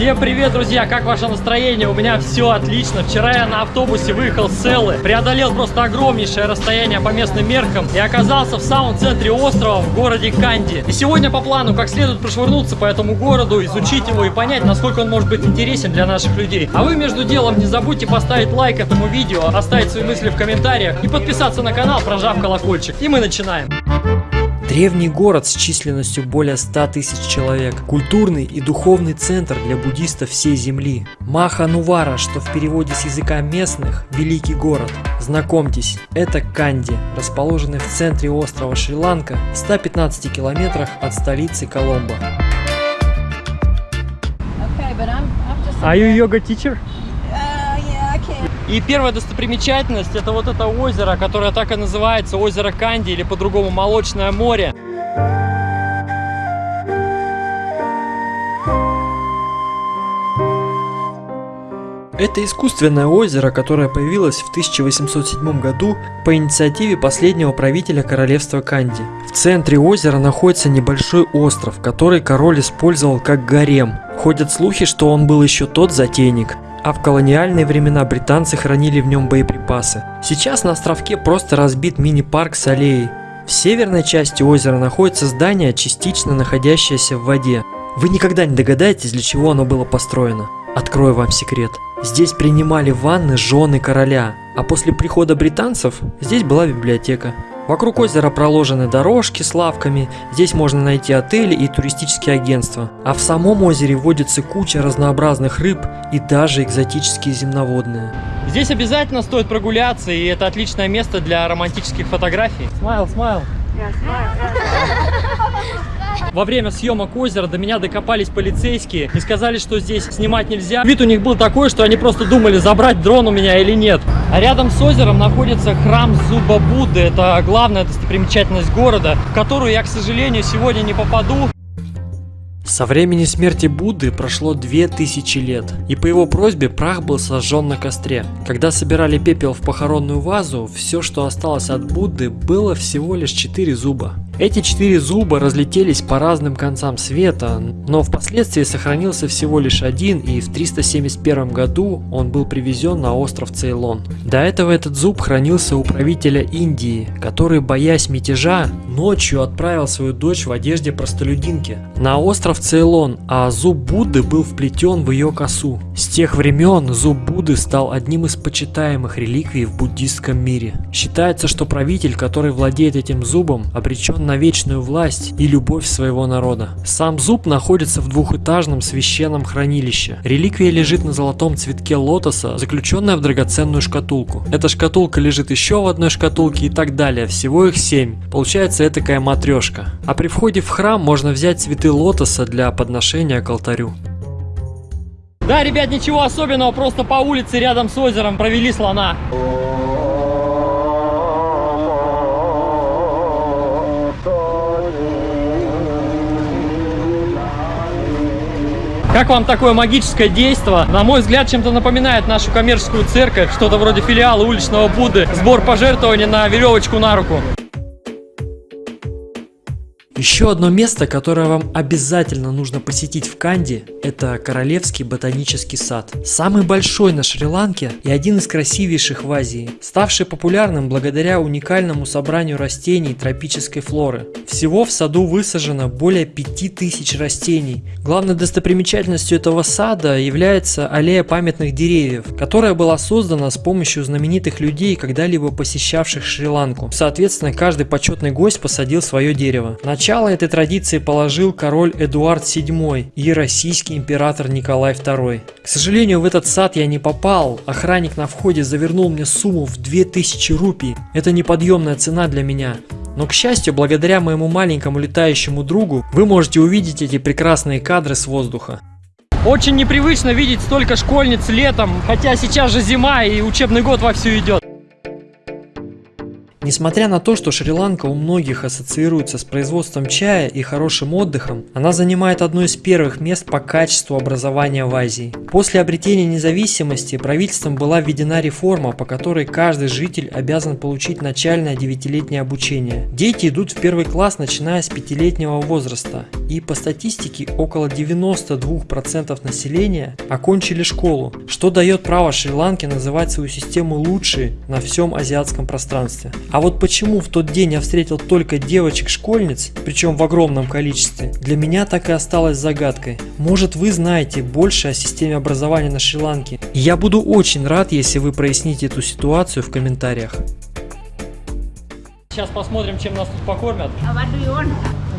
Всем привет, друзья! Как ваше настроение? У меня все отлично. Вчера я на автобусе выехал с Селлы, преодолел просто огромнейшее расстояние по местным меркам и оказался в самом центре острова, в городе Канди. И сегодня по плану как следует прошвырнуться по этому городу, изучить его и понять, насколько он может быть интересен для наших людей. А вы между делом не забудьте поставить лайк этому видео, оставить свои мысли в комментариях и подписаться на канал, прожав колокольчик. И мы начинаем. Древний город с численностью более 100 тысяч человек. Культурный и духовный центр для буддистов всей земли. Маха-Нувара, что в переводе с языка местных – Великий город. Знакомьтесь, это Канди, расположенный в центре острова Шри-Ланка, в 115 километрах от столицы Коломбо. Are you yoga teacher? Uh, yeah, I can. И первая достопримечательность это вот это озеро, которое так и называется озеро Канди или по-другому Молочное море. Это искусственное озеро, которое появилось в 1807 году по инициативе последнего правителя королевства Канди. В центре озера находится небольшой остров, который король использовал как гарем. Ходят слухи, что он был еще тот затейник. А в колониальные времена британцы хранили в нем боеприпасы. Сейчас на островке просто разбит мини-парк с аллеей. В северной части озера находится здание, частично находящееся в воде. Вы никогда не догадаетесь, для чего оно было построено. Открою вам секрет. Здесь принимали ванны жены короля, а после прихода британцев здесь была библиотека. Вокруг озера проложены дорожки с лавками, здесь можно найти отели и туристические агентства. А в самом озере водится куча разнообразных рыб и даже экзотические земноводные. Здесь обязательно стоит прогуляться, и это отличное место для романтических фотографий. Смайл, смайл. Во время съемок озера до меня докопались полицейские и сказали, что здесь снимать нельзя. Вид у них был такой, что они просто думали, забрать дрон у меня или нет. А рядом с озером находится храм Зуба Будды. Это главная достопримечательность города, в которую я, к сожалению, сегодня не попаду. Со времени смерти Будды прошло 2000 лет, и по его просьбе прах был сожжен на костре. Когда собирали пепел в похоронную вазу, все, что осталось от Будды, было всего лишь 4 зуба. Эти четыре зуба разлетелись по разным концам света, но впоследствии сохранился всего лишь один, и в 371 году он был привезен на остров Цейлон. До этого этот зуб хранился у правителя Индии, который, боясь мятежа, ночью отправил свою дочь в одежде простолюдинки на остров Цейлон, а зуб Будды был вплетен в ее косу. С тех времен зуб Будды стал одним из почитаемых реликвий в буддистском мире. Считается, что правитель, который владеет этим зубом, обречен на вечную власть и любовь своего народа. Сам зуб находится в двухэтажном священном хранилище. Реликвия лежит на золотом цветке лотоса, заключенная в драгоценную шкатулку. Эта шкатулка лежит еще в одной шкатулке и так далее, всего их семь. Получается этакая матрешка. А при входе в храм можно взять цветы лотоса для подношения к алтарю. Да, ребят, ничего особенного, просто по улице рядом с озером провели слона. Как вам такое магическое действо? На мой взгляд, чем-то напоминает нашу коммерческую церковь, что-то вроде филиала уличного Будды, сбор пожертвований на веревочку на руку. Еще одно место, которое вам обязательно нужно посетить в Канди, это Королевский ботанический сад. Самый большой на Шри-Ланке и один из красивейших в Азии, ставший популярным благодаря уникальному собранию растений тропической флоры. Всего в саду высажено более 5000 растений. Главной достопримечательностью этого сада является аллея памятных деревьев, которая была создана с помощью знаменитых людей, когда-либо посещавших Шри-Ланку. Соответственно, каждый почетный гость посадил свое дерево. Начало этой традиции положил король Эдуард VII и российский император Николай II. К сожалению, в этот сад я не попал. Охранник на входе завернул мне сумму в 2000 рупий. Это неподъемная цена для меня. Но к счастью, благодаря моему маленькому летающему другу, вы можете увидеть эти прекрасные кадры с воздуха. Очень непривычно видеть столько школьниц летом, хотя сейчас же зима и учебный год вовсю идет. Несмотря на то, что Шри-Ланка у многих ассоциируется с производством чая и хорошим отдыхом, она занимает одно из первых мест по качеству образования в Азии. После обретения независимости правительством была введена реформа, по которой каждый житель обязан получить начальное девятилетнее обучение. Дети идут в первый класс начиная с пятилетнего возраста, и по статистике около 92% населения окончили школу, что дает право Шри-Ланке называть свою систему лучшей на всем азиатском пространстве. А вот почему в тот день я встретил только девочек-школьниц, причем в огромном количестве, для меня так и осталось загадкой. Может вы знаете больше о системе образования на Шри-Ланке? Я буду очень рад, если вы проясните эту ситуацию в комментариях. Сейчас посмотрим, чем нас тут покормят. Want?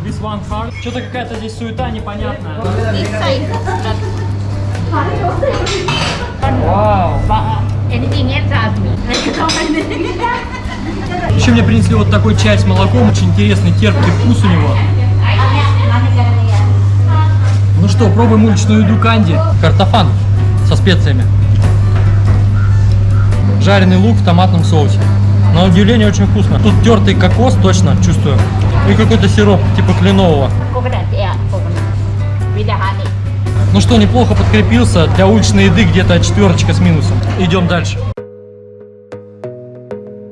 This one. Что-то какая-то здесь суета непонятная. Вау. But Еще мне принесли вот такой чай с молоком, очень интересный терпкий вкус у него. Ну что, пробуем уличную еду канди. Картофан со специями. Жареный лук в томатном соусе. На удивление очень вкусно. Тут тертый кокос, точно, чувствую. И какой-то сироп, типа кленового. Ну что, неплохо подкрепился. Для уличной еды где-то четверочка с минусом. Идем дальше.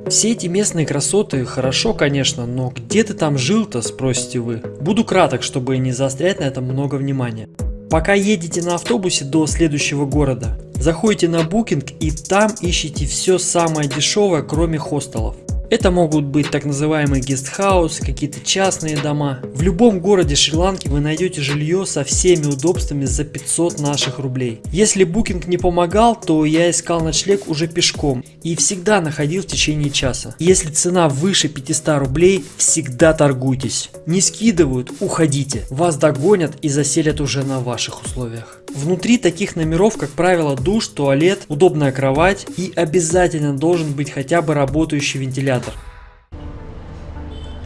Все эти местные красоты хорошо, конечно, но где ты там жил-то, спросите вы? Буду краток, чтобы не заострять на этом много внимания. Пока едете на автобусе до следующего города, заходите на Booking и там ищите все самое дешевое, кроме хостелов. Это могут быть так называемые гестхаусы, какие-то частные дома. В любом городе Шри-Ланки вы найдете жилье со всеми удобствами за 500 наших рублей. Если Booking не помогал, то я искал ночлег уже пешком и всегда находил в течение часа. Если цена выше 500 рублей, всегда торгуйтесь. Не скидывают, уходите. Вас догонят и заселят уже на ваших условиях. Внутри таких номеров, как правило, душ, туалет, удобная кровать и обязательно должен быть хотя бы работающий вентилятор.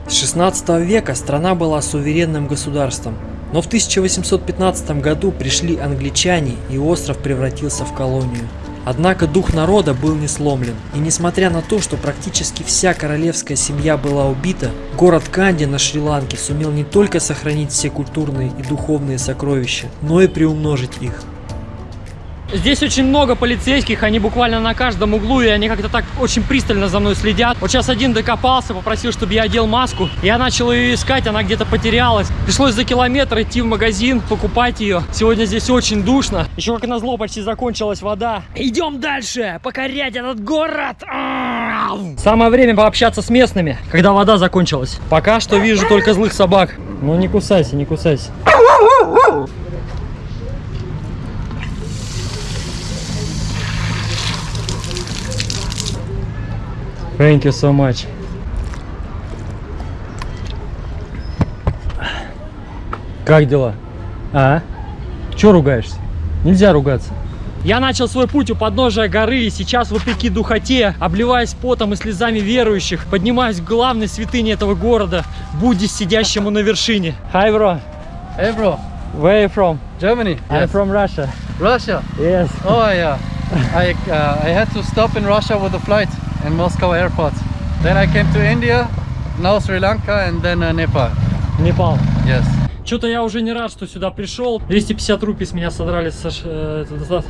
С 16 века страна была суверенным государством, но в 1815 году пришли англичане и остров превратился в колонию. Однако дух народа был не сломлен, и несмотря на то, что практически вся королевская семья была убита, город Канди на Шри-Ланке сумел не только сохранить все культурные и духовные сокровища, но и приумножить их. Здесь очень много полицейских, они буквально на каждом углу, и они как-то так очень пристально за мной следят. Вот сейчас один докопался, попросил, чтобы я одел маску. Я начал ее искать, она где-то потерялась. Пришлось за километр идти в магазин, покупать ее. Сегодня здесь очень душно. Еще как назло почти закончилась вода. Идем дальше, покорять этот город. Самое время пообщаться с местными, когда вода закончилась. Пока что вижу только злых собак. Ну не кусайся, не кусайся. Thank you so much. Как дела? А? Че ругаешься? Нельзя ругаться. Я начал свой путь у подножия горы и сейчас, вопреки духоте, обливаясь потом и слезами верующих, поднимаюсь к главной святыне этого города, Будде, сидящему на вершине. Hi, bro. Hey bro, Where are you from? Germany. I'm from Russia. Russia. Yes. Oh yeah. I uh, I had to stop in Russia with a flight in Moscow airport. Then I came to India, now Sri Lanka, and then uh, Nepal. Непал. Yes. Что-то я уже не рад, что сюда пришел. 250 рупий с меня содрали со ш- э, э.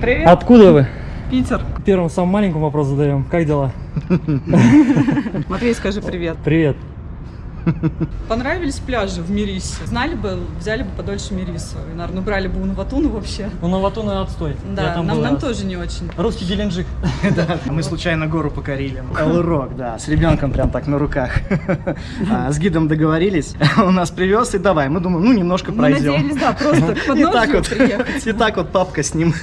Привет, Откуда вы? Питер. Первым самым маленьким вопрос задаем. Как дела? Матвей, скажи привет. Привет. Понравились пляжи в Мирисе? Знали бы, взяли бы подольше Мирису. И, наверное, брали бы Унаватуну вообще. Ну, Новатуна отстой. Да, там нам, был нам раз. тоже не очень. Русский Геленджик. Мы случайно гору покорили. Элурок, да, с ребенком прям так на руках. А, С гидом договорились, он нас привез и давай. Мы думаем, ну немножко пройдем. надеялись, да, просто И так вот, приехать. и так вот папка с ним.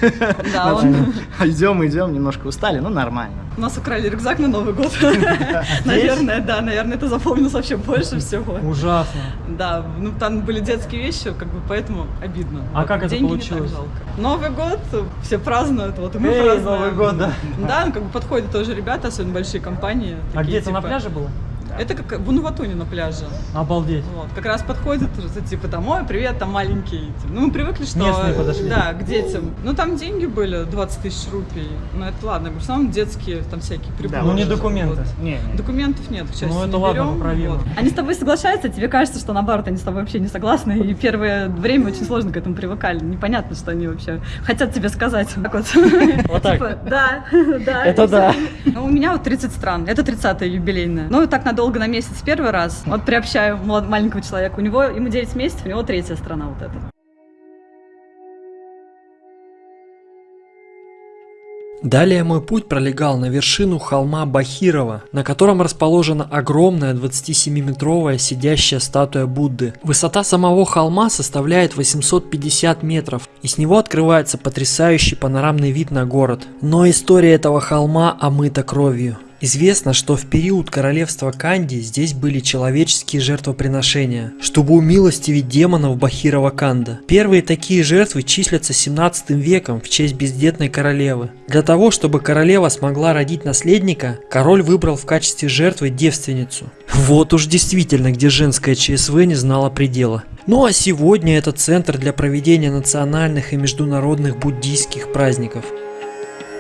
Да, он, Идем, идем, немножко устали, ну нормально. У нас украли рюкзак на Новый год. Наверное, да, наверное, это запомнилось вообще больше всего. Ужасно. Да, ну там были детские вещи, как бы поэтому обидно. А как это получилось? Новый год, все празднуют, вот мы празднуем. Новый год, да. Да, как бы подходят тоже ребята, особенно большие компании. А где-то на типа, пляже было? Это как в Унуватуне на пляже. Обалдеть. Вот, как раз подходит, типа, там, ой, привет, там маленький. Ну, мы привыкли, что... Местные подошли. Да, к детям. Ну, там деньги были, 20 тысяч рупий. Ну, это ладно, в основном детские, там, всякие приборы. Ну, не Вот. документы. Не, не. Документов нет, к счастью, Ну, это не ладно, берем. Вот. Они с тобой соглашаются, тебе кажется, что наоборот, они с тобой вообще не согласны, и первое время очень сложно к этому привыкали. Непонятно, что они вообще хотят тебе сказать. Так вот. Вот так. Типа, да, да. Это да. Ну, у меня вот 30 стран, это 30-е юбилейное. Ну, так надолго на месяц первый раз. Вот приобщаю маленького человека. У него, ему 9 месяцев, у него третья страна вот эта. Далее мой путь пролегал на вершину холма Бахирова, на котором расположена огромная 27-метровая сидящая статуя Будды. Высота самого холма составляет 850 метров, и с него открывается потрясающий панорамный вид на город. Но история этого холма омыта кровью. Известно, что в период королевства Канди здесь были человеческие жертвоприношения, чтобы умилостивить демонов Бахирова Канда. Первые такие жертвы числятся 17 веком в честь бездетной королевы. Для того, чтобы королева смогла родить наследника, король выбрал в качестве жертвы девственницу. Вот уж действительно, где женское ЧСВ не знало предела. Ну а сегодня это центр для проведения национальных и международных буддийских праздников.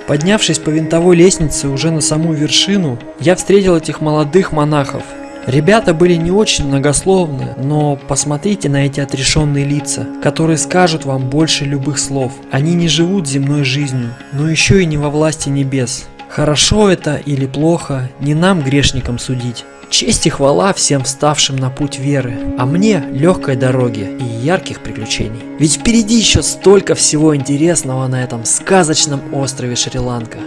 Поднявшись по винтовой лестнице уже на саму вершину, я встретил этих молодых монахов. Ребята были не очень многословны, но посмотрите на эти отрешенные лица, которые скажут вам больше любых слов. Они не живут земной жизнью, но еще и не во власти небес. Хорошо это или плохо, не нам грешникам судить. Честь и хвала всем вставшим на путь веры, а мне легкой дороги и ярких приключений. Ведь впереди еще столько всего интересного на этом сказочном острове Шри-Ланка.